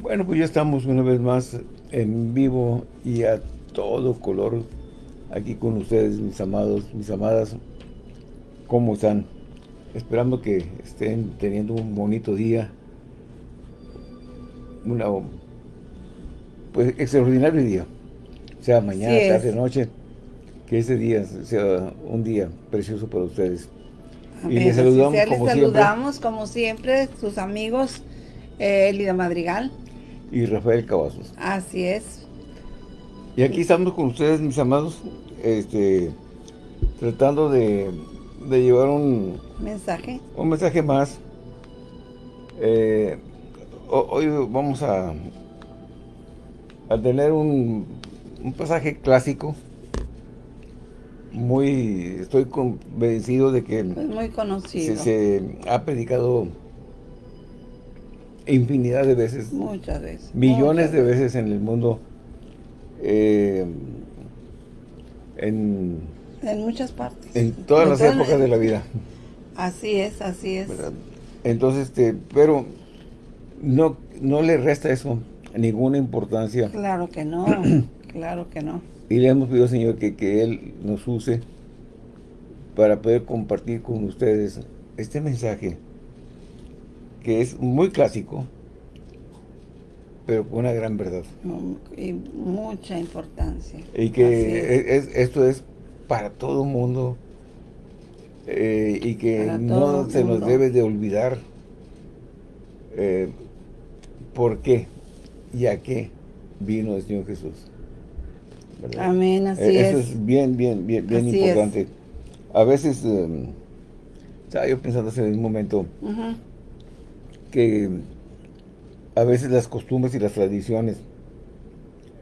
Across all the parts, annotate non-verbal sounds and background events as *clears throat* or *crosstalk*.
Bueno, pues ya estamos una vez más en vivo y a todo color aquí con ustedes, mis amados, mis amadas. ¿Cómo están? Esperando que estén teniendo un bonito día. Una, pues, extraordinario día. Sea mañana, tarde, noche. Que ese día sea un día precioso para ustedes. Y les saludamos como les saludamos siempre. como siempre, sus amigos, eh, Elida Madrigal y Rafael Cavazos. Así es. Y aquí estamos con ustedes, mis amados, este, tratando de, llevar un... Mensaje. Un mensaje más. Eh, hoy vamos a, a tener un, un pasaje clásico muy, estoy convencido de que... muy conocido. se ha predicado infinidad de veces. Muchas veces. Millones de veces en el mundo. Eh, en, en muchas partes. En todas las épocas de la vida. *laughs* Así es, así es. Entonces, este, pero no, no le resta eso ninguna importancia. Claro que no, *clears throat* claro que no. Y le hemos pedido, Señor, que, que Él nos use para poder compartir con ustedes este mensaje que es muy clásico, pero con una gran verdad. Y mucha importancia. Y que esto es para todo el mundo eh, y que no se nos debe de olvidar eh, por qué y a qué vino el Señor Jesús. Amén, así eh, es. Eso es bien, bien, bien, bien importante. A veces, estaba yo pensando hace un momento, que a veces las costumbres y las tradiciones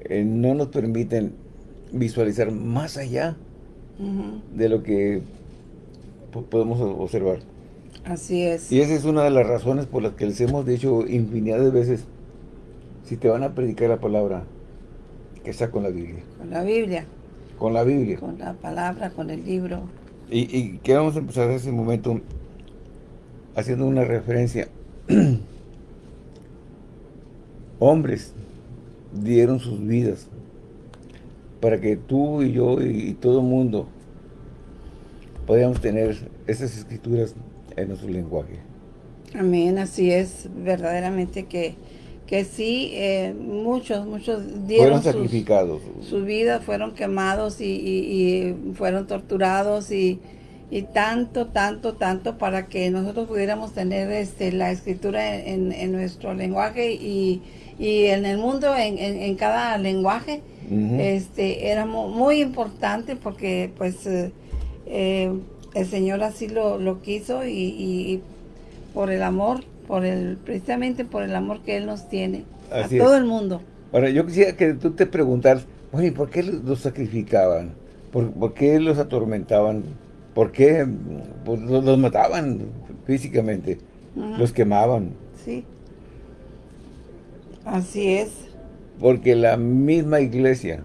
eh, no nos permiten visualizar más allá de lo que podemos observar. Así es. Y esa es una de las razones por las que les hemos dicho infinidad de veces, si te van a predicar la palabra, que está con la Biblia. Con la Biblia. Con la Biblia. Con la palabra, con el libro. Y, y queremos empezar ese momento haciendo una referencia *clears throat* hombres dieron sus vidas para que tú y yo y, todo el mundo podamos tener esas escrituras en nuestro lenguaje. Amén, así es, verdaderamente que, que sí, eh, muchos, muchos dieron fueron sacrificados. Su, vida, fueron quemados y fueron torturados y, y tanto, tanto, tanto para que nosotros pudiéramos tener este, la escritura en, nuestro lenguaje y, en el mundo, en, cada lenguaje, este, era muy importante porque pues eh, eh, el Señor así lo, quiso y, por el amor, por el precisamente por el amor que Él nos tiene a todo el mundo. Ahora, yo quisiera que tú te preguntaras, bueno, ¿por qué los sacrificaban? ¿Por, ¿Por qué los atormentaban? ¿Por qué? Pues los, mataban físicamente, los quemaban. Sí, así es. Porque la misma iglesia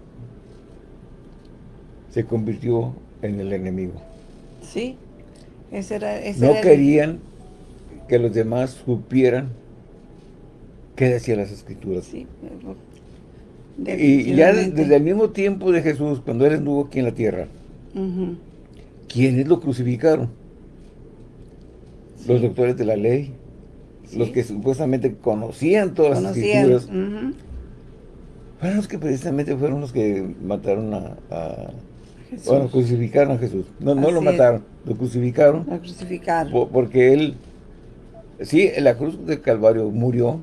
se convirtió en el enemigo. Sí, ese era, No querían que los demás supieran qué decían las escrituras. Sí, y ya desde el mismo tiempo de Jesús, cuando Él estuvo aquí en la tierra, ¿quiénes lo crucificaron? Los doctores de la ley, los que supuestamente conocían todas las escrituras. Fueron los que precisamente fueron los que mataron a, Jesús. Bueno, crucificaron a Jesús. No, no lo mataron, lo crucificaron. Lo crucificaron. porque él, sí, en la cruz del Calvario murió,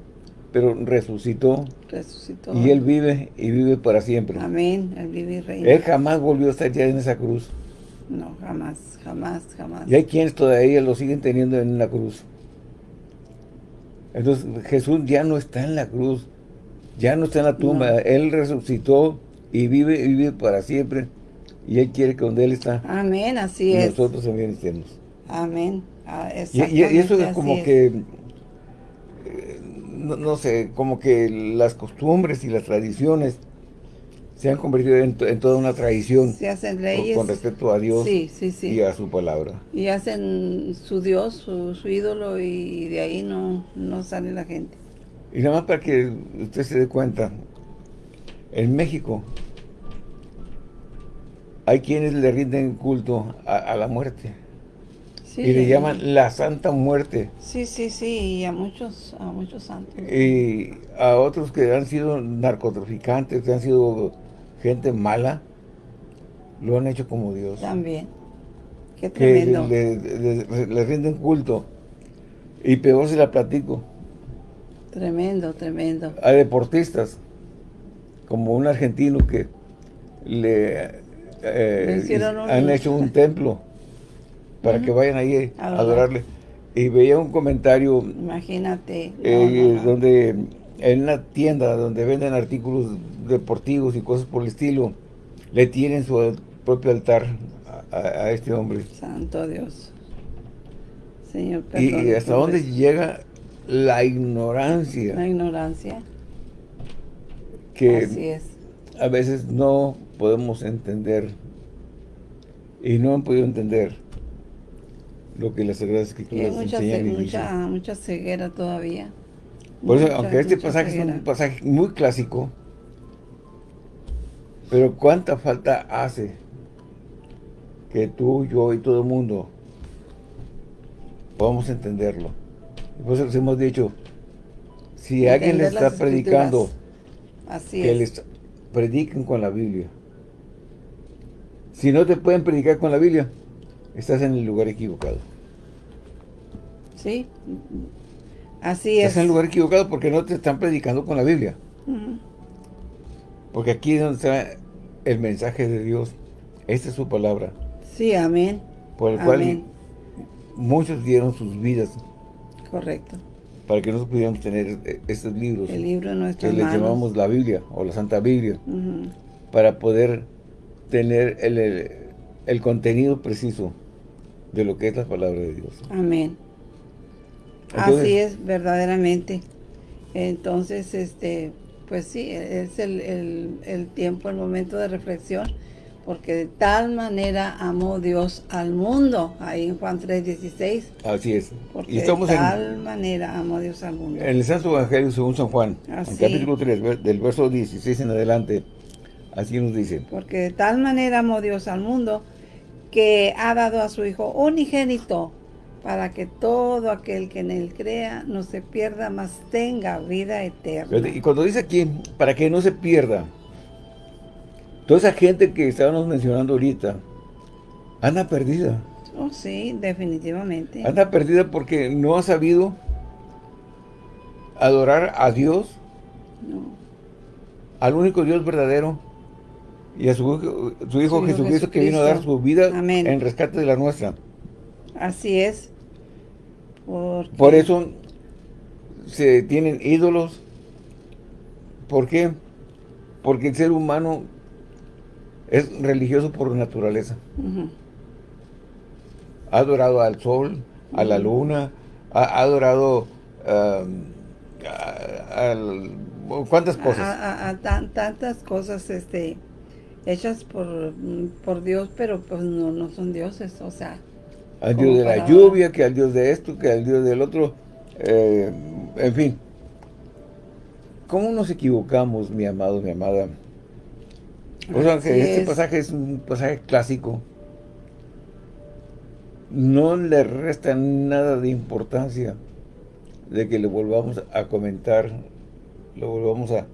pero resucitó. Resucitó. Y él vive y vive para siempre. Amén, él vive y reina. Él jamás volvió a estar ya en esa cruz. No, jamás, jamás, jamás. Y hay quienes todavía lo siguen teniendo en la cruz. Entonces Jesús ya no está en la cruz, ya no está en la tumba, Él resucitó y vive y vive para siempre. Y Él quiere que donde Él está, Amén, así es. nosotros también estemos. Amén. Ah, y, y, eso es como que, eh, no, no, sé, como que las costumbres y las tradiciones se han convertido en, toda una tradición. Se hacen leyes. Con, respecto a Dios y a su palabra. Y hacen su Dios, su, ídolo, y de ahí no, no sale la gente. Y nada más para que usted se dé cuenta, en México hay quienes le rinden culto a, la muerte. y le llaman la Santa Muerte. Sí, sí, sí, y a muchos, a muchos santos. Y a otros que han sido narcotraficantes, que han sido gente mala, lo han hecho como Dios. También. Qué tremendo. Que le, rinden culto. Y peor se la platico. Tremendo, tremendo. A deportistas, como un argentino que le eh, han hecho un templo para que vayan ahí a adorarle. Y veía un comentario. Imagínate. Eh, donde en una tienda donde venden artículos deportivos y cosas por el estilo, le tienen su propio altar a, este hombre. Santo Dios. Señor, Y, hasta dónde llega la ignorancia. La ignorancia. Que Así es. a veces no podemos entender y no han podido entender lo que las Sagradas Escrituras mucha, enseñan y mucha, mucha ceguera todavía. Por eso, aunque este pasaje es un pasaje muy clásico, pero cuánta falta hace que tú, yo y todo el mundo podamos entenderlo. Por eso les hemos dicho, si alguien le está predicando, Así que les prediquen con la Biblia. Si no te pueden predicar con la Biblia, estás en el lugar equivocado. Sí, así es. Estás en el lugar equivocado porque no te están predicando con la Biblia. Porque aquí es donde está el mensaje de Dios. Esta es su palabra. Sí, amén. Por el cual muchos dieron sus vidas. Correcto. Para que nosotros pudiéramos tener e-, estos libros. El libro de Que le llamamos la Biblia o la Santa Biblia. Para poder tener el, contenido preciso de lo que es la palabra de Dios. Amén. Así es, verdaderamente. Entonces, este, pues sí, es el, tiempo, el momento de reflexión, porque de tal manera amó Dios al mundo, ahí en Juan 3.16. Así es. Porque de tal manera amó Dios al mundo. En el Santo Evangelio según San Juan, en capítulo 3, del verso 16 en adelante, Así nos dice. Porque de tal manera amó Dios al mundo que ha dado a su Hijo unigénito para que todo aquel que en él crea no se pierda, mas tenga vida eterna. Y cuando dice aquí, para que no se pierda, toda esa gente que estábamos mencionando ahorita, anda perdida. Oh, sí, definitivamente. Anda perdida porque no ha sabido adorar a Dios, al único Dios verdadero, y a su, su Hijo Jesucristo, que vino a dar su vida en rescate de la nuestra. Así es. Por eso se tienen ídolos. ¿Por qué? Porque el ser humano es religioso por naturaleza. Ha adorado al sol, a la luna, ha, adorado a, ¿cuántas cosas? A, tantas cosas, este hechas por, por Dios, pero pues no, no son dioses, o sea. Al Dios de la lluvia, que al Dios de esto, que al Dios del otro, eh, en fin. ¿Cómo nos equivocamos, mi amado, mi amada? O sea, que este pasaje es un pasaje clásico. No le resta nada de importancia de que le volvamos a comentar, lo volvamos a,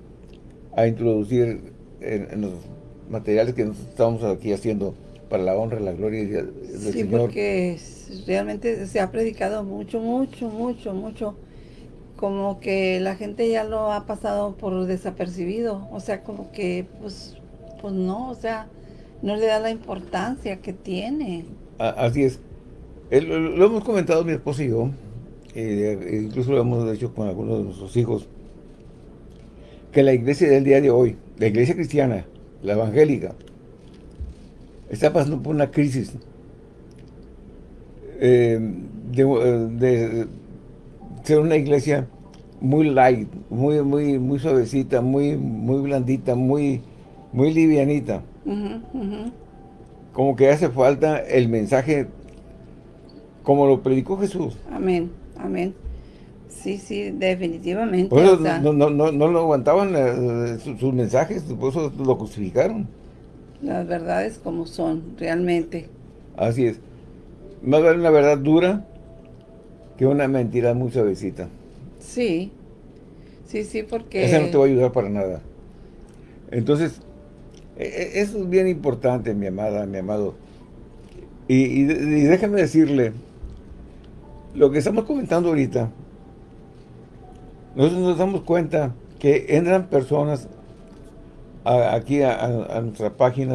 a introducir en, en los materiales que estamos aquí haciendo para la honra, la gloria del sí, Señor. Sí, porque realmente se ha predicado mucho, mucho, mucho, mucho, como que la gente ya lo ha pasado por desapercibido, o sea, como que, pues, pues no, o sea, no le da la importancia que tiene. Así es. lo, hemos comentado mi esposo y yo, eh, incluso lo hemos hecho con algunos de nuestros hijos, que la iglesia del día de hoy, la iglesia cristiana, la evangélica, está pasando por una crisis eh, de, ser una iglesia muy light, muy, muy, muy suavecita, muy, muy blandita, muy, muy livianita. Como que hace falta el mensaje como lo predicó Jesús. Amén, amén. Sí, sí, definitivamente. no, no, no, no, lo aguantaban eh, sus, mensajes, por eso lo justificaron. Las verdades como son, realmente. Así es. Más vale una verdad dura que una mentira muy suavecita. Sí, sí, sí, porque... Esa no te va a ayudar para nada. Entonces, e, e, eso es bien importante, mi amada, mi amado. Y, y, déjame decirle, lo que estamos comentando ahorita, nosotros nos damos cuenta que entran personas aquí a, nuestra página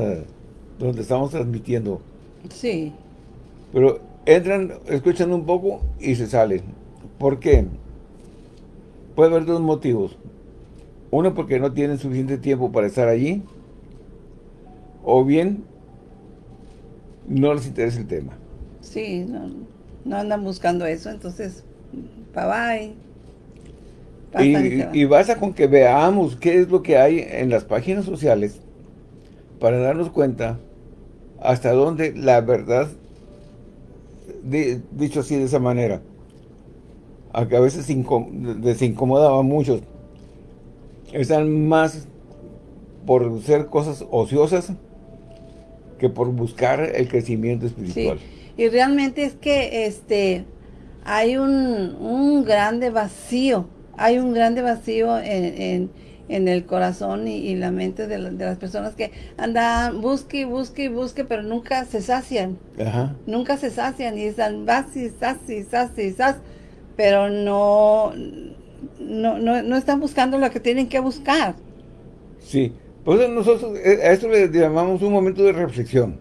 donde estamos transmitiendo. Sí. Pero entran, escuchan un poco y se salen. ¿Por qué? Puede haber dos motivos. Uno, porque no tienen suficiente tiempo para estar allí. O bien, no les interesa el tema. Sí, no, andan buscando eso, entonces, bye bye. Y, y, basta con que veamos qué es lo que hay en las páginas sociales para darnos cuenta hasta dónde la verdad, dicho así de esa manera, a que a veces les incomodaba a muchos, están más por ser cosas ociosas que por buscar el crecimiento espiritual. Y realmente es que este hay un, un grande vacío, hay un grande vacío en, el corazón y, la mente de, las personas que andan, busque, busque, busque, pero nunca se sacian. Nunca se sacian y están vacíos, saci, saci, saci, pero no, no, no, están buscando lo que tienen que buscar. Sí, pues nosotros eh, a esto le llamamos un momento de reflexión.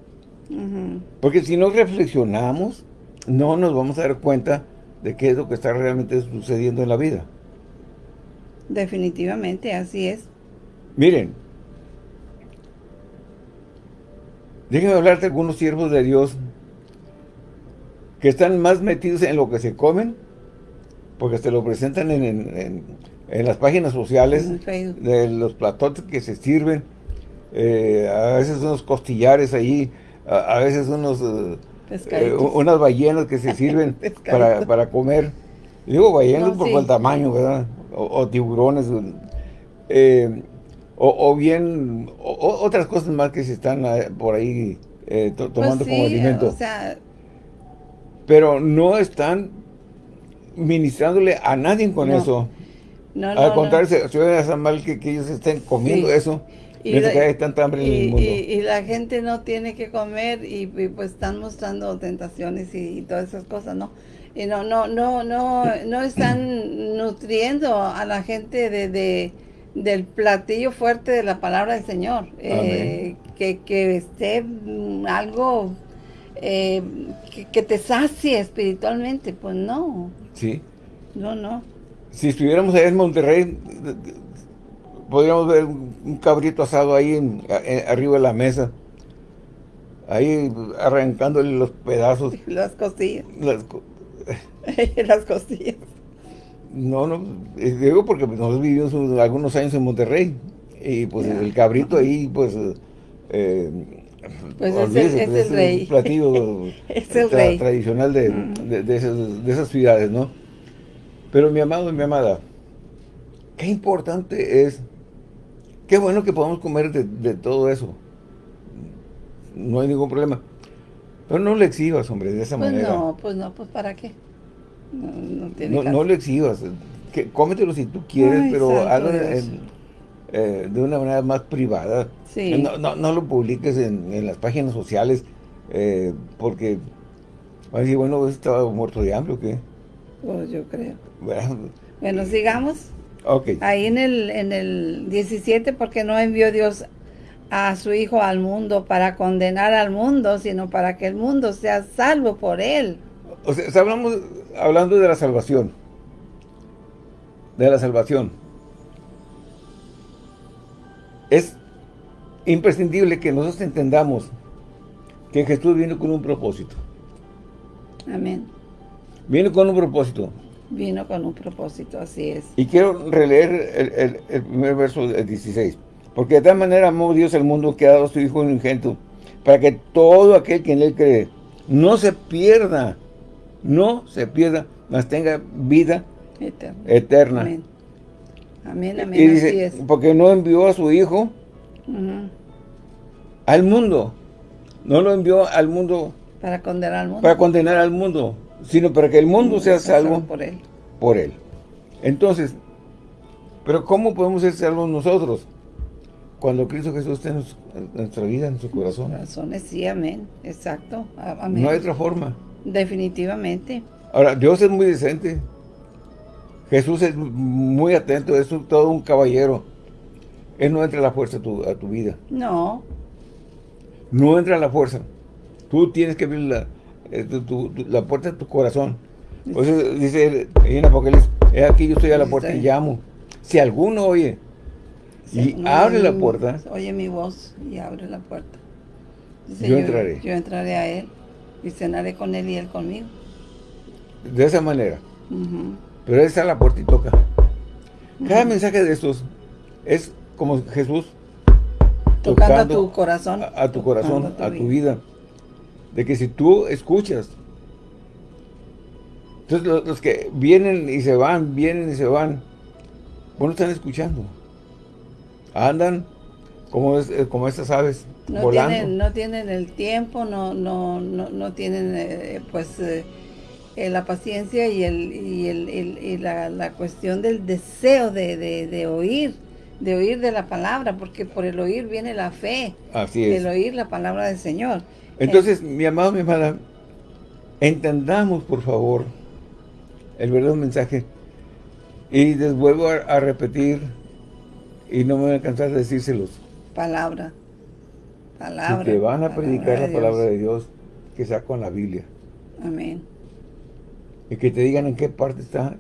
Porque si no reflexionamos, no nos vamos a dar cuenta de qué es lo que está realmente sucediendo en la vida. Definitivamente, así es. Miren, déjenme hablarte de algunos siervos de Dios que están más metidos en lo que se comen, porque se lo presentan en en las páginas sociales de los platotes que se sirven, eh, a veces unos costillares ahí, a, veces unos eh, eh, unas ballenas que se *laughs* sirven para, para, comer. Digo ballenas por el tamaño, ¿verdad? O, tiburones. o, bien otras cosas más que se están por ahí pues tomando como alimento. Pero no están ministrándole a nadie con eso. Al contrario, se, ve mal que, ellos estén comiendo eso. Y la, que hay tanta hambre en el mundo. Y, la gente no tiene que comer y, pues están mostrando tentaciones y, todas esas cosas, ¿no? Y no, no, no, no, no están nutriendo a la gente de, del platillo fuerte de la palabra del Señor. Eh, que, que esté mm, algo eh, que, que, te sacie espiritualmente, pues no. Sí. No, no si estuviéramos allá en Monterrey, podríamos ver un cabrito asado ahí arriba de la mesa. Ahí arrancándole los pedazos. *laughs* Las costillas. Las, *laughs* costillas. No, no, digo porque nosotros vivimos algunos años en Monterrey. Y pues el cabrito ahí, pues... Eh, pues es, el, es, rey. *laughs* platillo es el rey. tradicional de, de, esas, de esas ciudades, ¿no? Pero mi amado y mi amada, qué importante es, qué bueno que podamos comer de, todo eso. No hay ningún problema. Pero no le exhibas, hombre, de esa pues manera. no, pues no, pues ¿para qué? No, no, no, le exhibas. Que, cómetelo si tú quieres, pero hazlo eh, de una manera más privada. Sí. No, no, lo publiques en, las páginas sociales, eh, porque va a decir, bueno, ¿estaba muerto de hambre o qué? Pues yo creo. Bueno, sigamos. Ok. Ahí en el, en el 17, porque no envió Dios a su Hijo al mundo para condenar al mundo, sino para que el mundo sea salvo por él. O sea, hablamos, hablando de la salvación. De la salvación. Es imprescindible que nosotros entendamos que Jesús vino con un propósito. Amén. Vino con un propósito. Vino con un propósito, así es. Y quiero releer el, primer verso del 16. Porque de tal manera amó Dios al mundo que ha dado a su Hijo ingento, para que todo aquel que en él cree no se pierda, no se pierda, mas tenga vida eterna. Amén. Amén, amén. Y dice, porque no envió a su Hijo al mundo. No lo envió al mundo. Para condenar al mundo. Para condenar al mundo. Sino para que el mundo sea salvo. Por él. Por él. Entonces, pero ¿cómo podemos ser salvos nosotros? Cuando Cristo Jesús está en nuestra vida, en su corazón. Corazones, sí, amén. Exacto. Amén. No hay otra forma. Definitivamente. Ahora, Dios es muy decente. Jesús es muy atento, es todo un caballero. Él no entra a la fuerza a tu, a tu vida. No. No entra a la fuerza. Tú tienes que abrir la, eh, la puerta de tu corazón. Por eso dice en Apocalipsis, es aquí yo estoy a la puerta y llamo. Si alguno oye y abre la puerta. Oye mi voz y abre la puerta. yo, entraré. Yo entraré a él y cenaré con él y él conmigo. De esa manera. Pero él está a la puerta y toca. Cada mensaje de estos es como Jesús tocando, a tu corazón. A, tu corazón, a tu, vida. De que si tú escuchas. Entonces los, que vienen y se van, vienen y se van, bueno, están escuchando. Andan como, eh, como estas aves, no volando. Tienen, no tienen el tiempo, no, no, no, no tienen eh, pues eh, la paciencia y, el, y, el, y la, la, cuestión del deseo de, de, de oír de oír de la palabra, porque por el oír viene la fe. Así es. El oír la palabra del Señor. Entonces, mi amado, mi amada, entendamos, por favor, el verdadero mensaje. Y les vuelvo a, repetir, y no me voy a cansar de decírselos. Palabra. Palabra. Si te van a predicar la palabra de Dios, que sea con la Biblia. Amén. Y que te digan en qué parte está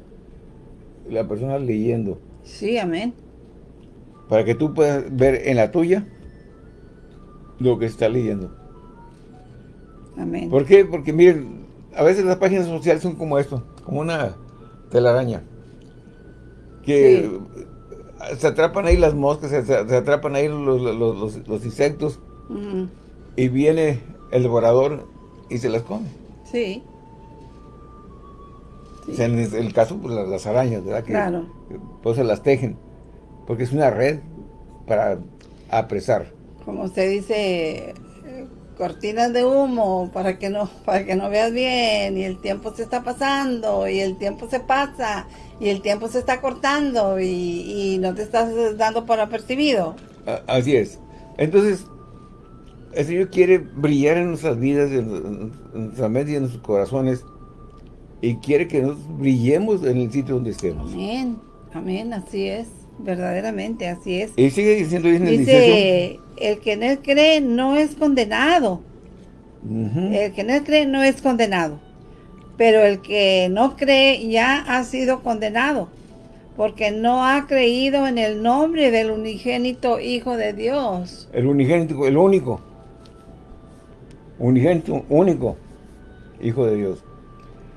la persona leyendo. Sí, amén para que tú puedas ver en la tuya lo que está leyendo. Amén. ¿Por qué? Porque miren, a veces las páginas sociales son como esto, como una telaraña. Que se atrapan ahí las moscas, se, atrapan ahí los, insectos. Y viene el devorador y se las come. Sí. en el caso, pues las, arañas, ¿verdad? Que, claro. Pues se las tejen porque es una red para apresar. Como usted dice, cortinas de humo para que no para que no veas bien y el tiempo se está pasando y el tiempo se pasa y el tiempo se está cortando y, no te estás dando por apercibido. Así es. Entonces, el Señor quiere brillar en nuestras vidas, en, nuestra mente y en nuestros corazones y quiere que nosotros brillemos en el sitio donde estemos. Amén, amén, así es. Verdaderamente, así es. Y sigue diciendo Dice, el que en él cree no es condenado. El que en él cree no es condenado. Pero el que no cree ya ha sido condenado. Porque no ha creído en el nombre del unigénito Hijo de Dios. El unigénito, el único. Unigénito, único Hijo de Dios.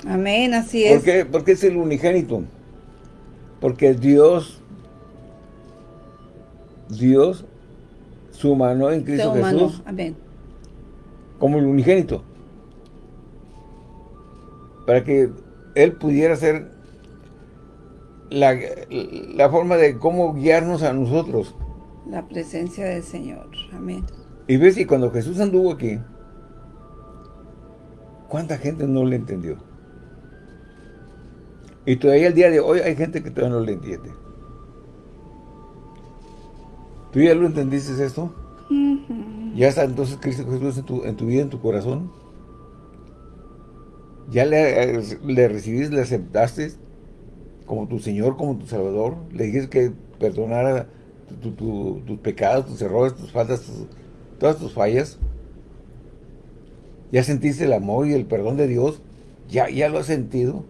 Amén, así es. ¿Por qué? Porque es el unigénito. Porque Dios Dios su mano en Cristo Jesús como el unigénito para que Él pudiera ser la, la, forma de cómo guiarnos a nosotros. La presencia del Señor. Amén. Y ves, y cuando Jesús anduvo aquí, ¿cuánta gente no le entendió? Y todavía el día de hoy hay gente que todavía no le entiende. ¿Tú ya lo entendiste esto? ¿Ya está entonces Cristo Jesús en tu, en tu vida, en tu corazón? ¿Ya le, le recibiste, le aceptaste como tu Señor, como tu Salvador? ¿Le dijiste que perdonara tus pecados, tus errores, tus faltas, todas tus fallas? ¿Ya sentiste el amor y el perdón de Dios? ¿Ya, ya lo has sentido?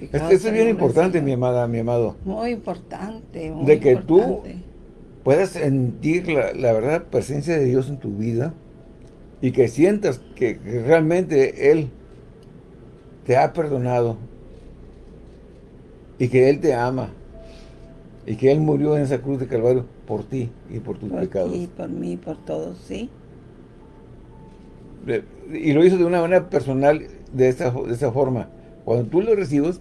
Esto, es bien importante, mi amada, mi amado. Muy importante, De que tú puedas sentir la, la verdad presencia de Dios en tu vida y que sientas que, realmente Él te ha perdonado y que Él te ama y que Él murió en esa cruz de Calvario por ti y por tus pecados. Y por mí, por todos, sí. Y lo hizo de una manera personal, de esa, de esa forma. Cuando tú lo recibes,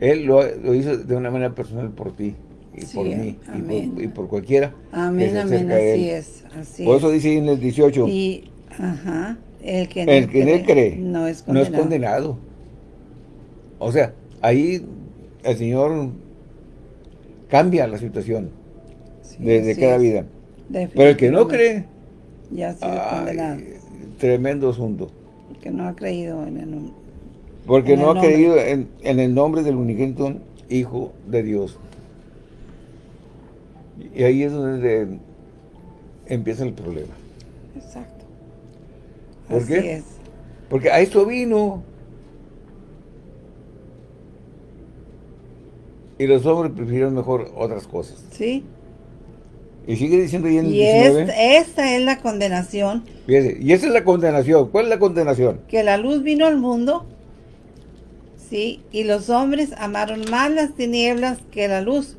Él lo, hizo de una manera personal por ti y por mí y por, cualquiera. Amén, amén, así es. Así por eso dice en el 18. Y, ajá, el que, en, el que cree, cree no, es condenado. no es condenado. O sea, ahí el Señor cambia la situación de, cada vida. Pero el que no cree, ya ha sido condenado. Tremendo asunto. Que no ha creído en el nombre. Porque no ha creído en, el nombre del unigénito Hijo de Dios. Y ahí es donde empieza el problema. Exacto. ¿Por qué? Es. Porque a esto vino. Y los hombres prefirieron mejor otras cosas. Sí. Y sigue diciendo ahí en el y esta es la condenación. y esa es la condenación. ¿Cuál es la condenación? Que la luz vino al mundo, sí, y los hombres amaron más las tinieblas que la luz.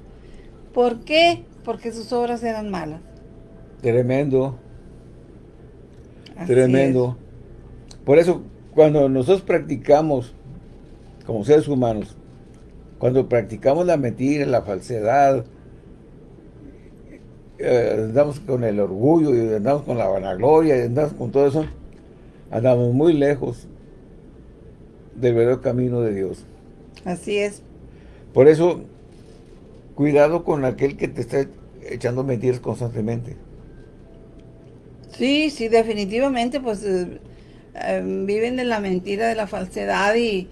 ¿Por qué? Porque sus obras eran malas. Tremendo. Tremendo. Por eso, cuando nosotros practicamos, como seres humanos, cuando practicamos la mentira, la falsedad, eh, andamos con el orgullo y andamos con la vanagloria y andamos con todo eso, andamos muy lejos del verdadero camino de Dios. Así es. Por eso, cuidado con aquel que te está echando mentiras constantemente. Sí, sí, definitivamente, pues eh, eh, viven de la mentira, de la falsedad y,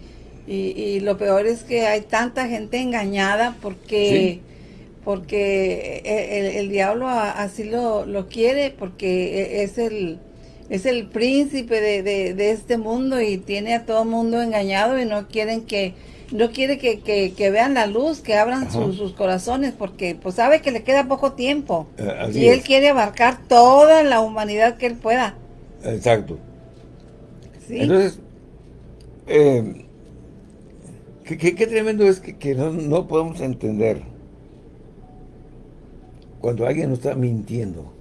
lo peor es que hay tanta gente engañada porque porque eh, el, diablo así lo, quiere, porque e, es el, es el príncipe de, este mundo y tiene a todo mundo engañado y no quieren que no quiere que, vean la luz, que abran sus corazones, porque pues sabe que le queda poco tiempo. Eh, y él quiere abarcar toda la humanidad que él pueda. Exacto. Entonces, eh, qué, tremendo es que, no, no podemos entender cuando alguien nos está mintiendo.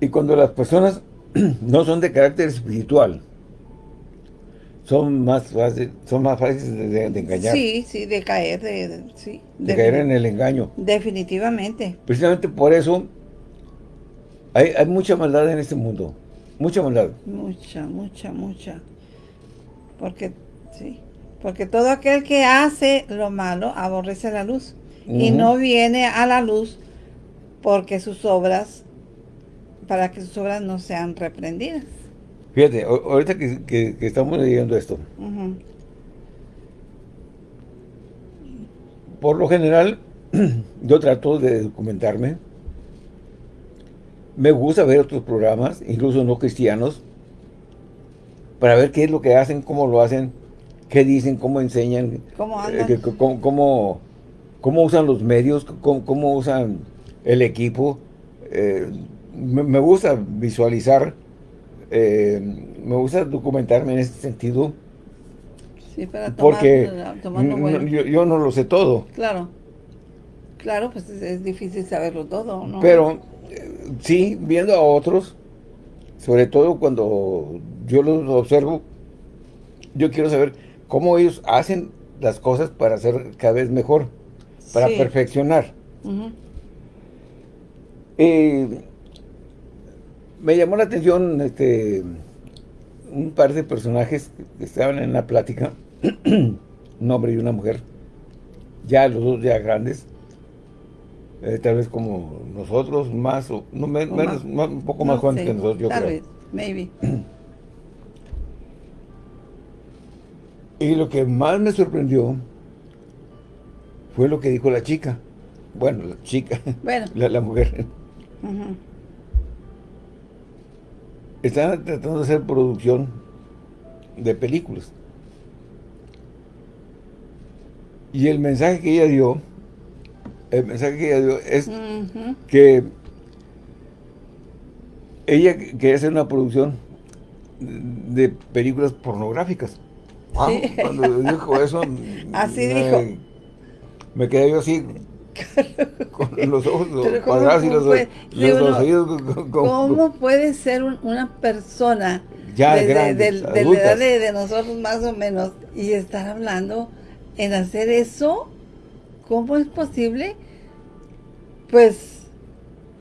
Y cuando las personas *clears throat* no son de carácter espiritual, son más fáciles, son más fáciles de, engañar. Sí, sí, de caer, de, sí, de caer en el engaño. Definitivamente. Precisamente por eso hay, hay mucha maldad en este mundo. Mucha maldad. Mucha, mucha, mucha. Porque, sí, porque todo aquel que hace lo malo aborrece la luz y no viene a la luz porque sus obras, para que sus obras no sean reprendidas. Fíjate, ahorita que, estamos leyendo esto, por lo general, *clears throat* yo trato de documentarme, me gusta ver otros programas, incluso no cristianos, para ver qué es lo que hacen, cómo lo hacen, qué dicen, cómo enseñan, cómo eh, cómo, cómo usan los medios, cómo, usan el equipo. Eh, me, gusta visualizar, eh, me gusta documentarme en este sentido. Sí, para porque yo, no lo sé todo. Claro, claro, pues es, difícil saberlo todo, ¿no? Pero eh, sí, viendo a otros, sobre todo cuando yo los observo, yo quiero saber cómo ellos hacen las cosas para ser cada vez mejor para perfeccionar. me llamó la atención este un par de personajes que estaban en la plática, un hombre y una mujer, ya los dos ya grandes, eh, tal vez como nosotros, más o no, menos, un poco más jóvenes que nosotros, yo tal Vez, maybe. Y lo que más me sorprendió fue lo que dijo la chica. Bueno, la chica, bueno. *laughs* La, mujer. Están tratando de hacer producción de películas. Y el mensaje que ella dio, el mensaje que ella dio es que ella quería hacer una producción de películas pornográficas. Ah, cuando dijo eso, *laughs* así dijo me quedé yo así con *laughs* los ojos cuadrados y los, los, ¿Cómo puede ser una persona ya de, de, de, la edad de, nosotros más o menos, y estar hablando en hacer eso, ¿cómo es posible? Pues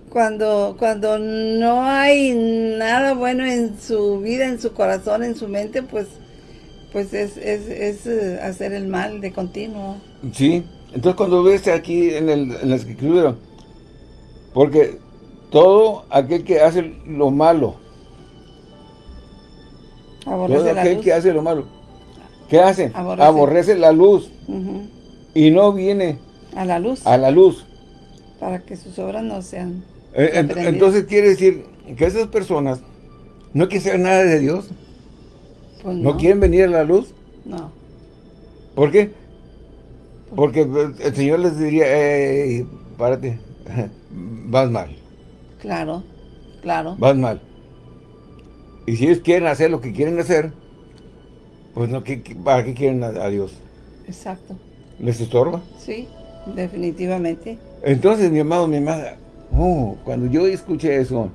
cuando, cuando no hay nada bueno en su vida, en su corazón, en su mente, pues, pues es, es, es eh, hacer el mal de continuo. Sí, entonces cuando ves aquí en, el, en la escritura, porque todo aquel que hace lo malo, todo aquel que hace lo malo, ¿qué hace? Aborrece, la luz y no viene a la luz. A la luz. Para que sus obras no sean eh, Entonces quiere decir que esas personas no quieren saber nada de Dios. Pues no. quieren venir a la luz? No. ¿Por qué? Porque el Señor les diría, eh, párate, vas mal. Claro, claro. Vas mal. Y si ellos quieren hacer lo que quieren hacer, pues no, ¿para qué quieren a, Dios? Exacto. ¿Les estorba? Sí, definitivamente. Entonces, mi amado, mi amada, oh, cuando yo escuché eso,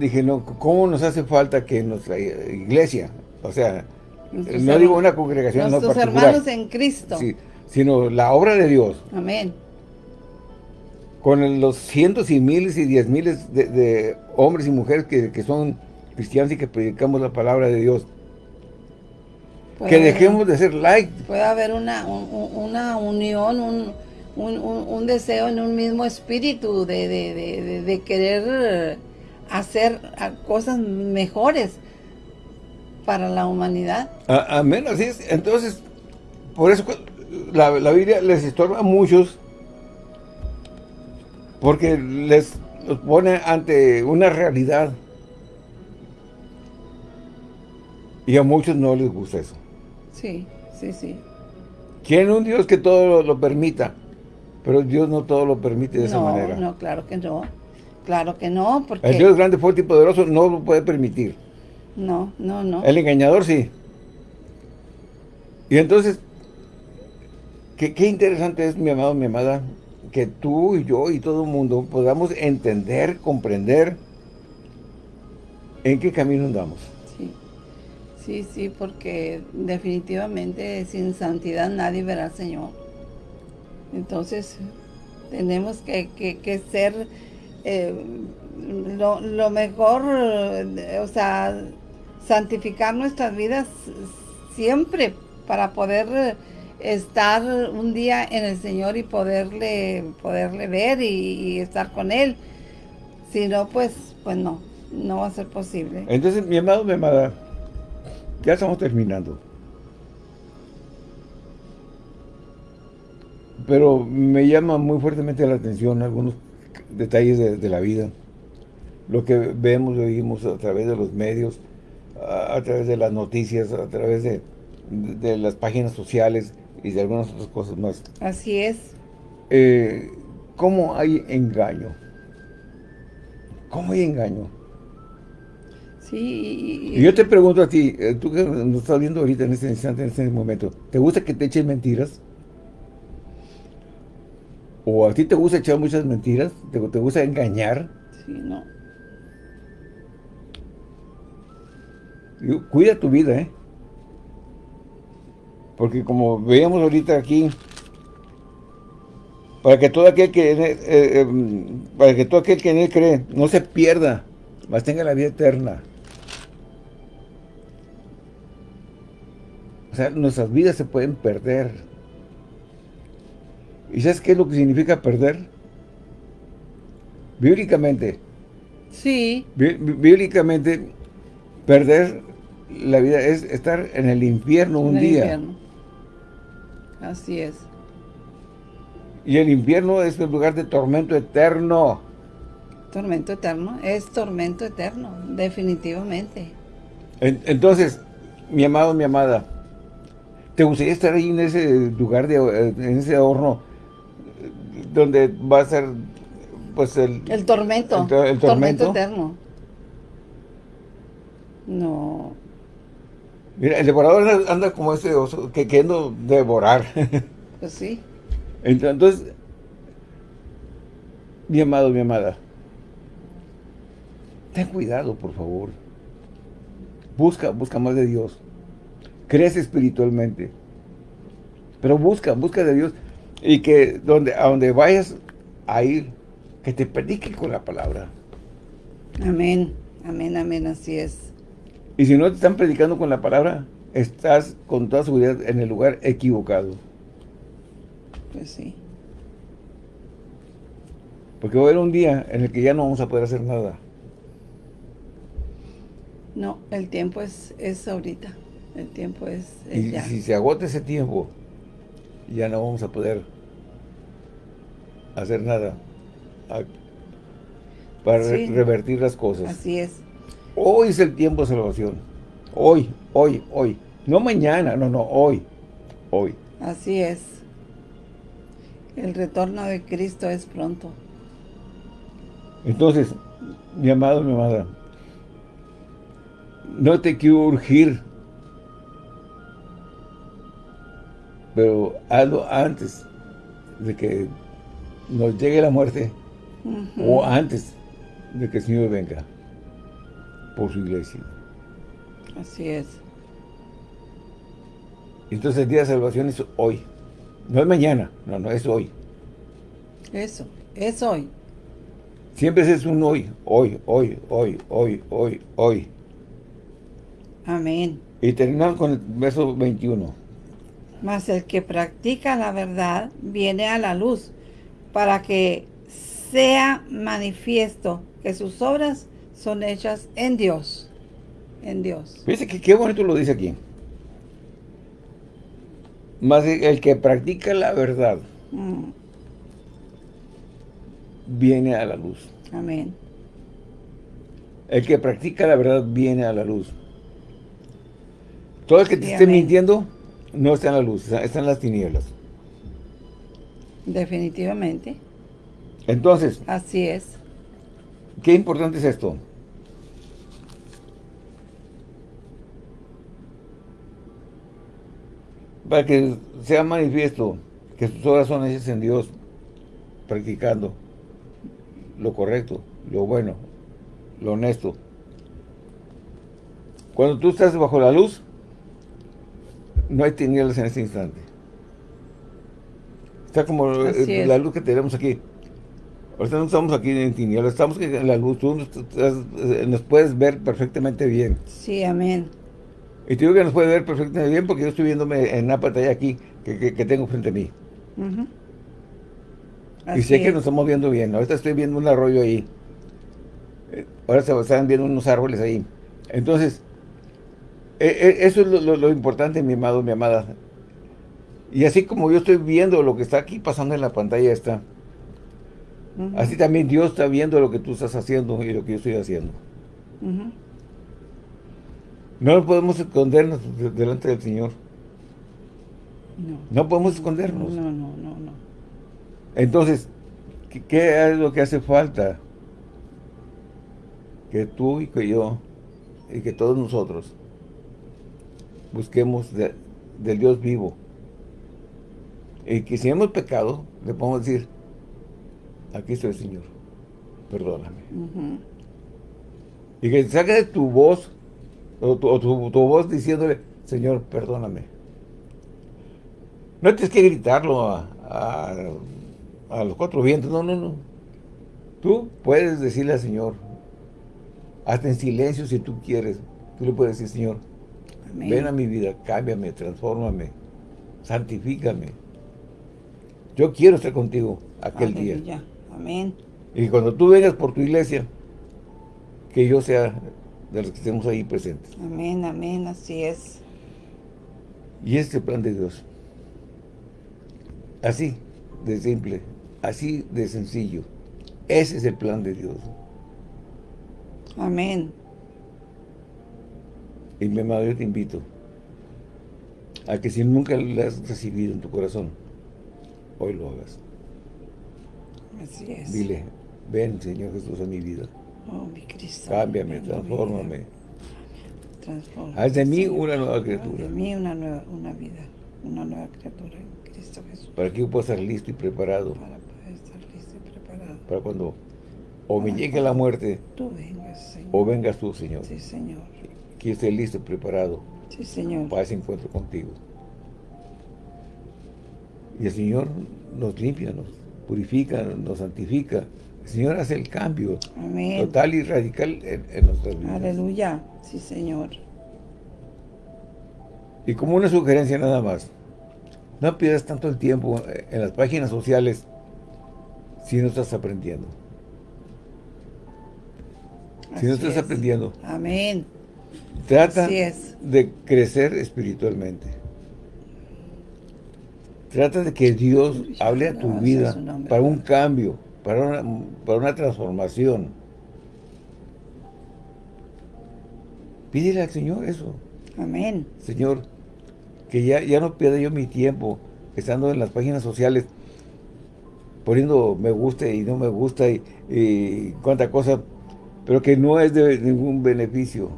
dije, no, ¿cómo nos hace falta que nuestra iglesia, o sea, no digo una congregación nuestros no hermanos en Cristo, sino la obra de Dios. Amén. Con los cientos y miles y diez miles de, hombres y mujeres que, son cristianos y que predicamos la palabra de Dios. Que dejemos de ser like. Puede haber una, una unión, un, un, deseo en un mismo espíritu de, de querer hacer cosas mejores para la humanidad. Amén, así es. Entonces, por eso la, Biblia les estorba a muchos porque les los pone ante una realidad. Y a muchos no les gusta eso. Sí, sí, sí. Quieren un Dios que todo lo, permita, pero Dios no todo lo permite de esa manera. No, claro que no. Claro que no, porque... El Dios grande, fuerte y poderoso no lo puede permitir. No, no, no. El engañador sí. Y entonces, qué, interesante es, mi amado, mi amada, que tú y yo y todo el mundo podamos entender, comprender en qué camino andamos. Sí, sí, sí, porque definitivamente sin santidad nadie verá al Señor. Entonces, tenemos que, que ser eh, lo, mejor, o sea, santificar nuestras vidas siempre para poder estar un día en el Señor y poderle poderle ver y, estar con Él. Si no, pues, pues no, no va a ser posible. Entonces, mi amado, mi amada, ya estamos terminando. Pero me llama muy fuertemente la atención algunos detalles de, la vida. Lo que vemos y oímos a través de los medios, a, través de las noticias, a través de, de, las páginas sociales y de algunas otras cosas más. Así es. Eh, ¿Cómo hay engaño? ¿Cómo hay engaño? Sí. Y yo te pregunto a ti, eh, tú que nos estás viendo ahorita en este instante, en este momento, ¿te gusta que te echen mentiras? ¿O a ti te gusta echar muchas mentiras? ¿Te, gusta engañar? Sí, no. Cuida tu vida, ¿eh? Porque como veíamos ahorita aquí, para que todo aquel que, eh, eh, para que todo aquel que en él cree no se pierda, mas tenga la vida eterna. O sea, nuestras vidas se pueden perder. ¿Y sabes qué es lo que significa perder? Bíblicamente. Sí. bíblicamente, perder la vida es estar en el infierno un día. Así es. Y el infierno es el lugar de tormento eterno. Tormento eterno, es tormento eterno, definitivamente. entonces, mi amado, mi amada, ¿te gustaría estar ahí en ese lugar, de, en ese horno donde va a ser pues el... El tormento. El, tormento. eterno. No. Mira, el devorador anda como ese oso que queriendo devorar. *laughs* Pues sí. Entonces, mi amado, mi amada, ten cuidado, por favor. Busca, busca más de Dios. Crece espiritualmente. Pero busca, busca de Dios. Y que donde, a donde vayas a ir, que te predique con la palabra. Amén, amén, amén, así es. Y si no te están predicando con la palabra, estás con toda seguridad en el lugar equivocado. Pues sí. Porque va a haber un día en el que ya no vamos a poder hacer nada. No, el tiempo es, es ahorita. El tiempo es, y si se agota ese tiempo, ya no vamos a poder hacer nada para revertir las cosas. Así es. Hoy es el tiempo de salvación. Hoy, hoy, hoy. No mañana, no, no, hoy. Hoy. Así es. El retorno de Cristo es pronto. Entonces, mi amado, mi amada, no te quiero urgir, pero hazlo antes de que nos llegue la muerte o antes de que el Señor venga por su iglesia. Así es. Entonces el día de salvación es hoy. No es mañana, no, no, es hoy. Eso, es hoy. Siempre es un hoy, hoy, hoy, hoy, hoy, hoy, hoy. Amén. Y terminamos con el verso 21. Mas el que practica la verdad viene a la luz para que sea manifiesto que sus obras son hechas en Dios. En Dios. Fíjese que qué bonito lo dice aquí. Más el que practica la verdad mm. viene a la luz. Amén. El que practica la verdad viene a la luz. Todo el que te esté mintiendo no está en la luz, está en las tinieblas. Definitivamente. Entonces. Así es. Qué importante es esto. Para que sea manifiesto que sus obras son hechas en Dios, practicando lo correcto, lo bueno, lo honesto. Cuando tú estás bajo la luz, no hay tinieblas en este instante. Está como eh, la luz que tenemos aquí. Ahorita no estamos aquí en tinieblas, estamos en la luz. Tú eh, nos, puedes ver perfectamente bien. Sí, amén. Y te digo que nos puede ver perfectamente bien porque yo estoy viéndome en una pantalla aquí que, tengo frente a mí. y sé que nos estamos viendo bien. Ahorita estoy viendo un arroyo ahí. Eh, ahora se están viendo unos árboles ahí. Entonces, eso es lo, lo importante, mi amado, mi amada. Y así como yo estoy viendo lo que está aquí pasando en la pantalla esta, así también Dios está viendo lo que tú estás haciendo y lo que yo estoy haciendo. No podemos escondernos delante del Señor. No. No podemos escondernos. No, no, no, no. Entonces, ¿qué, es lo que hace falta? Que tú y que yo, y que todos nosotros, busquemos del Dios vivo, y que si hemos pecado, le podemos decir, aquí estoy, Señor, perdóname. Y que de tu voz, o, tu, voz diciéndole, Señor, perdóname. No tienes que gritarlo a, los cuatro vientos, no, no, no. Tú puedes decirle al Señor, hasta en silencio si tú quieres, tú le puedes decir, Señor, ven a mi vida, cámbiame, transfórmame, santifícame. Yo quiero estar contigo aquel día. Amén. Y cuando tú vengas por tu iglesia, que yo sea de los que estemos ahí presentes. Amén, amén, así es. Y este es el plan de Dios. Así de simple, así de sencillo. Ese es el plan de Dios. Amén. Y mi amado, yo te invito a que si nunca lo has recibido en tu corazón, hoy lo hagas. Así es. Dile, ven Señor Jesús a mi vida. Oh, mi Cristo. Cámbiame, transfórmame. Haz de mí una nueva criatura. Haz de mí una nueva una vida, una nueva criatura en Cristo Jesús. Para que yo pueda estar listo y preparado. Para poder estar listo y preparado. para cuando o me llegue la muerte, tú vengas, Señor. o vengas tú, Señor. Sí, Señor. Que esté listo, preparado sí, Señor. para ese encuentro contigo. Y el Señor nos limpia, nos purifica, nos santifica. El Señor hace el cambio total y radical en, en nuestras vidas. Aleluya. Sí, Señor. Y como una sugerencia nada más, no pierdas tanto el tiempo en las páginas sociales si no estás aprendiendo. si no estás aprendiendo. Amén. Trata de crecer espiritualmente. Trata de que Dios hable a tu vida para un cambio, para una, para una transformación. Pídele al Señor eso. Amén. Señor, que ya, ya no pierda yo mi tiempo estando en las páginas sociales poniendo me gusta y no me gusta y, y cuánta cosa, pero que no es de ningún beneficio.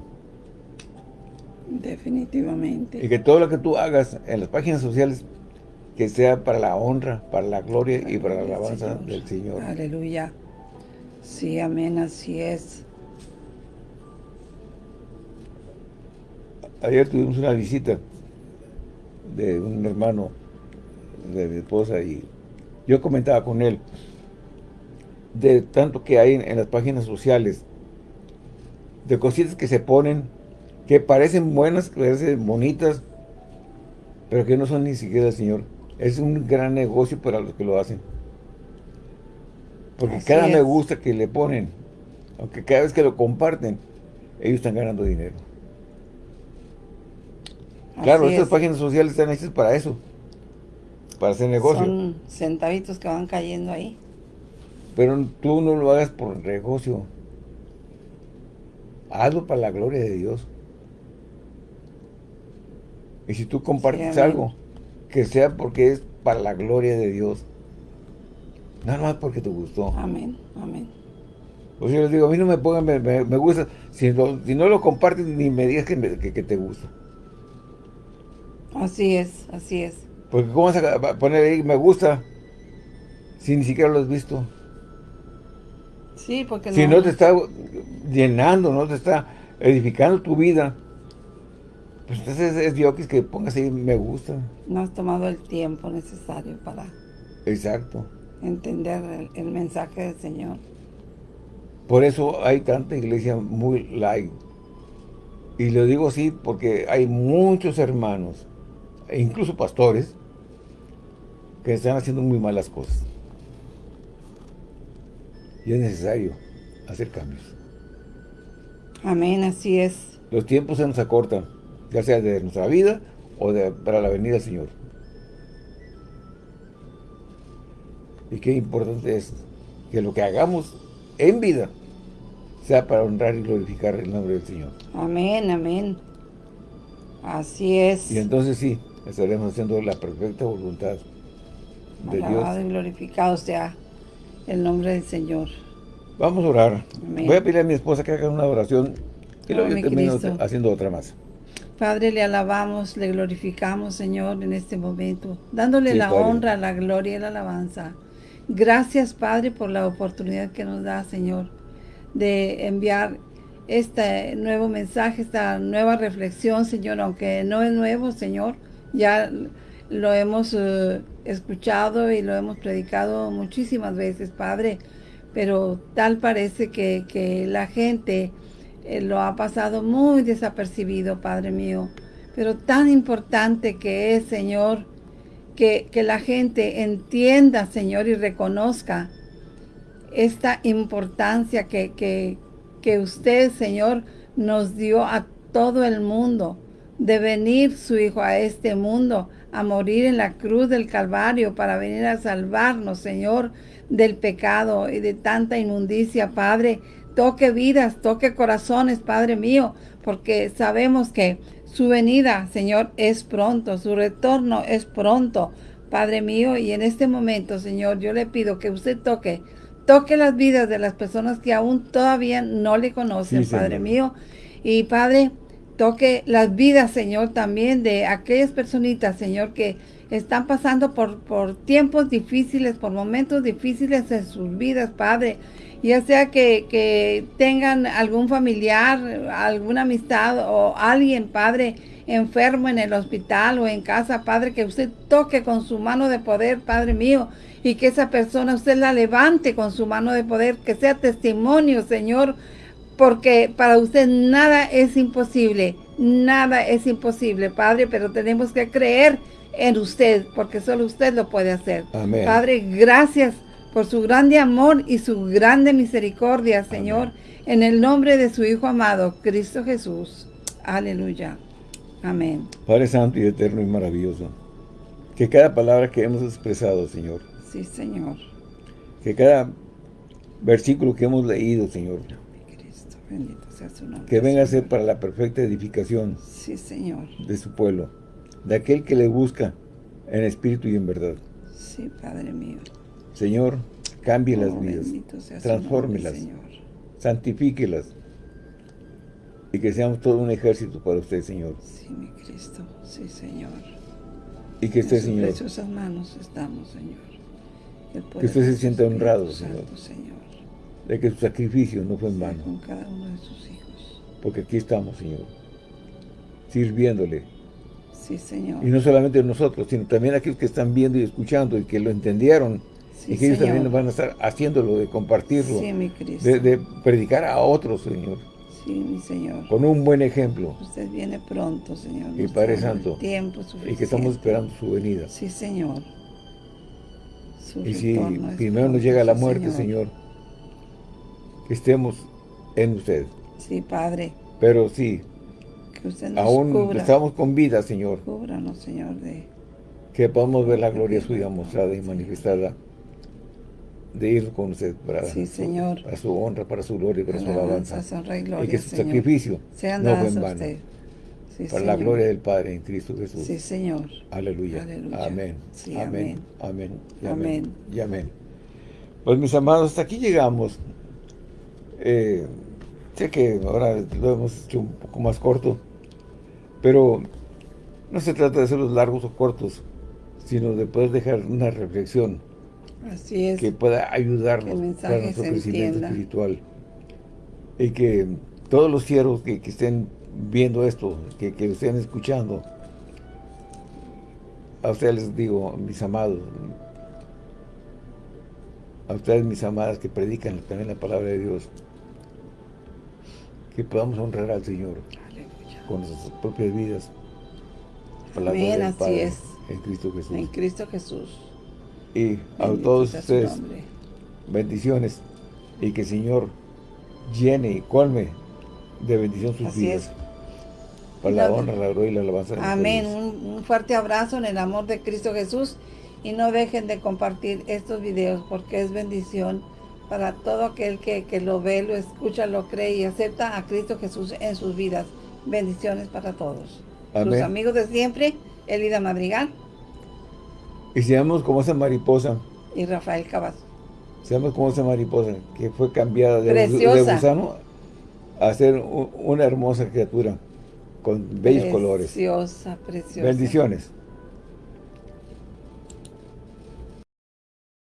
Definitivamente. Y que todo lo que tú hagas en las páginas sociales, que sea para la honra, para la gloria y para la alabanza del Señor. Aleluya. Sí, amén, así es. Ayer tuvimos una visita de un hermano de mi esposa y yo comentaba con él de tanto que hay en, las páginas sociales de cositas que se ponen que parecen buenas, que parecen bonitas pero que no son ni siquiera el Señor es un gran negocio para los que lo hacen porque cada me gusta que le ponen aunque cada vez que lo comparten ellos están ganando dinero Claro, estas páginas sociales están hechas para eso. Para hacer negocio. Son centavitos que van cayendo ahí. Pero tú no lo hagas por negocio. Hazlo para la gloria de Dios. Y si tú compartes algo, que sea porque es para la gloria de Dios. Nada más porque te gustó. Amén, amén. Pues yo les digo, a mí no me pongan, me, gusta. Si, no lo compartes, ni me digas que, que te gusta. Así es, así es. Porque ¿cómo vas a poner ahí me gusta si ni siquiera lo has visto? Sí, porque no... Si no te está llenando, no te está edificando tu vida, pues entonces es diokis que pongas ahí me gusta. No has tomado el tiempo necesario para... Exacto. Entender el, el mensaje del Señor. Por eso hay tanta iglesia muy light. Y lo digo así porque hay muchos hermanos e incluso pastores, que están haciendo muy malas cosas. Y es necesario hacer cambios. Amén, así es. Los tiempos se nos acortan, ya sea de nuestra vida o de, para la venida del Señor. Y qué importante es que lo que hagamos en vida sea para honrar y glorificar el nombre del Señor. Amén, amén. Así es. Y entonces sí, estaremos haciendo la perfecta voluntad de Dios. y glorificado sea el nombre del Señor. Vamos a orar. Voy a pedir a mi esposa que haga una oración y luego yo termino haciendo otra más. Padre, le alabamos, le glorificamos, Señor, en este momento, dándole la honra, la gloria y la alabanza. Gracias, Padre, por la oportunidad que nos da, Señor, de enviar este nuevo mensaje, esta nueva reflexión, Señor, aunque no es nuevo, Señor, ya lo hemos eh, escuchado y lo hemos predicado muchísimas veces, Padre, pero tal parece que, la gente eh, lo ha pasado muy desapercibido, Padre mío. Pero tan importante que es, Señor, que, la gente entienda, Señor, y reconozca esta importancia que, que, que usted, Señor, nos dio a todo el mundo de venir su Hijo a este mundo, a morir en la cruz del Calvario para venir a salvarnos, Señor, del pecado y de tanta inmundicia, Padre. Toque vidas, toque corazones, Padre mío, porque sabemos que su venida, Señor, es pronto, su retorno es pronto, Padre mío, y en este momento, Señor, yo le pido que usted toque, toque las vidas de las personas que aún todavía no le conocen, Padre mío, y Padre, toque las vidas, Señor, también de aquellas personitas, Señor, que están pasando por, por tiempos difíciles, por momentos difíciles en sus vidas, Padre. Ya sea que, que tengan algún familiar, alguna amistad o alguien, Padre, enfermo en el hospital o en casa, Padre, que usted toque con su mano de poder, Padre mío, y que esa persona usted la levante con su mano de poder, que sea testimonio, Señor, porque para usted nada es imposible, nada es imposible, Padre, pero tenemos que creer en usted, porque solo usted lo puede hacer. Padre, gracias por su grande amor y su grande misericordia, Señor, en el nombre de su Hijo amado, Cristo Jesús. Aleluya. Amén. Padre Santo y Eterno y maravilloso, que cada palabra que hemos expresado, Señor. Sí, Señor. Que cada versículo que hemos leído, Señor. Cristo, bendito sea su nombre. Que venga a ser para la perfecta edificación. Sí, Señor. De su pueblo. De aquel que le busca en espíritu y en verdad. Sí, Padre mío. Señor, cambie las vidas. Transfórmelas. Santifíquelas y que seamos todo un ejército para usted, Señor. Sí, mi Cristo. Sí, Señor. Y que usted, Señor. En sus manos estamos, Señor. Que usted se sienta honrado, Señor. De que su sacrificio no fue en vano. Con cada uno de sus hijos. Porque aquí estamos, Señor. Sirviéndole. Sí, Señor. Y no solamente nosotros, sino también aquellos que están viendo y escuchando y que lo entendieron. Y que ellos también van a estar haciéndolo, de compartirlo. Sí, mi Cristo. De, de predicar a otros, Señor. Sí, mi Señor. Con un buen ejemplo. Usted viene pronto, Señor. Y Padre Santo. Tiempo y que estamos esperando su venida. Sí, Señor. y si primero nos llega la muerte, Señor. que estemos en usted. Sí, Padre. Pero sí, que usted nos aún estamos con vida, Señor. Cúbranos, Señor, de... Que podamos ver la gloria suya mostrada y manifestada de ir con usted para, sí, su, para su honra, para su gloria, para su alabanza. Y, gloria, y, que su sacrificio no fue en vano. Sí, para la gloria del Padre en Cristo Jesús. Sí, Señor. Aleluya. Amén. Sí, amén. Amén. Amén. amén. Y amén. Pues mis amados, hasta aquí llegamos. Eh, sé que ahora lo hemos hecho un poco más corto, pero no se trata de hacerlos largos o cortos, sino de poder dejar una reflexión Así es. Que pueda ayudarnos para nuestro crecimiento espiritual. Y que todos los siervos que, estén viendo esto, que, que, estén escuchando, a ustedes les digo, mis amados, a ustedes mis amadas que predican también la palabra de Dios, que podamos honrar al Señor con nuestras propias vidas. Amén, así es. En Cristo Jesús. En Cristo Jesús y a todos ustedes bendiciones y que el Señor llene y colme de bendición sus vidas. Para la honra, la gloria y la alabanza. Amén. Un, fuerte abrazo en el amor de Cristo Jesús y no dejen de compartir estos videos porque es bendición para todo aquel que, que lo ve, lo escucha, lo cree y acepta a Cristo Jesús en sus vidas. Bendiciones para todos. Sus amigos de siempre, Elida Madrigal. Y seamos como esa mariposa. Y Rafael Cavazo. Seamos como esa mariposa que fue cambiada de, de gusano a ser una hermosa criatura con bellos colores. Preciosa, preciosa. Bendiciones.